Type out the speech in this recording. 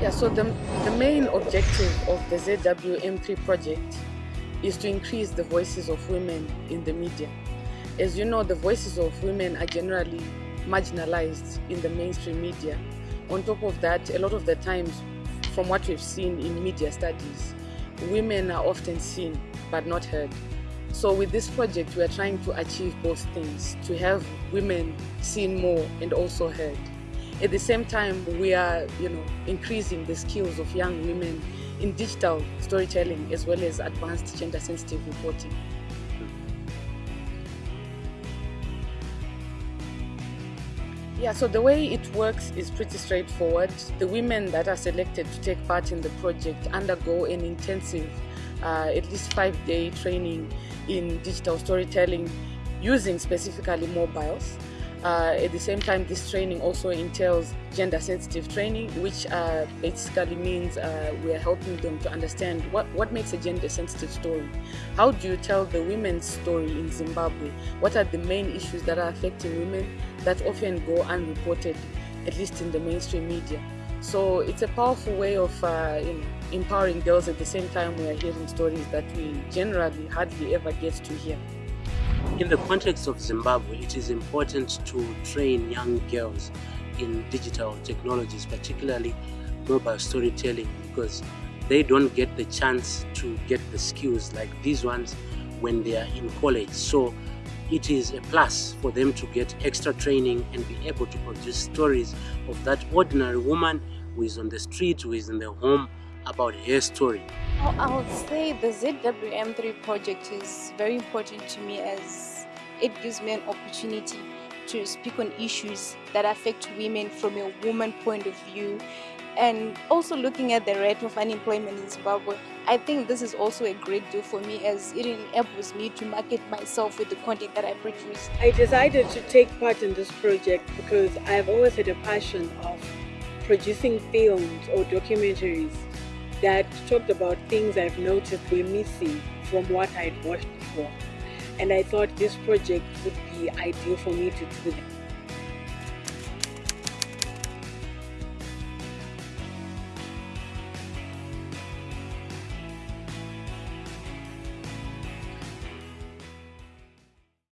Yeah, so the, the main objective of the ZWM3 project is to increase the voices of women in the media. As you know, the voices of women are generally marginalized in the mainstream media. On top of that, a lot of the times, from what we've seen in media studies, women are often seen but not heard. So with this project, we are trying to achieve both things, to have women seen more and also heard. At the same time, we are you know, increasing the skills of young women in digital storytelling as well as advanced gender sensitive reporting. Yeah, so the way it works is pretty straightforward. The women that are selected to take part in the project undergo an intensive, uh, at least five day training in digital storytelling using specifically mobiles. Uh, at the same time, this training also entails gender sensitive training, which uh, basically means uh, we are helping them to understand what, what makes a gender sensitive story. How do you tell the women's story in Zimbabwe? What are the main issues that are affecting women that often go unreported, at least in the mainstream media? So it's a powerful way of uh, you know, empowering girls at the same time we are hearing stories that we generally hardly ever get to hear. In the context of Zimbabwe, it is important to train young girls in digital technologies, particularly mobile storytelling, because they don't get the chance to get the skills like these ones when they are in college. So it is a plus for them to get extra training and be able to produce stories of that ordinary woman who is on the street, who is in the home, about her story. I would say the ZWM3 project is very important to me as it gives me an opportunity to speak on issues that affect women from a woman point of view and also looking at the rate of unemployment in Zimbabwe, I think this is also a great deal for me as it enables me to market myself with the content that I produce. I decided to take part in this project because I've always had a passion of producing films or documentaries that talked about things I've noticed were missing from what I'd watched before. And I thought this project would be ideal for me to do that.